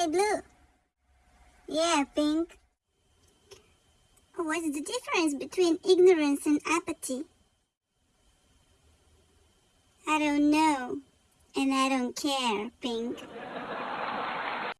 Hey, Blue. Yeah, Pink. What's the difference between ignorance and apathy? I don't know. And I don't care, Pink.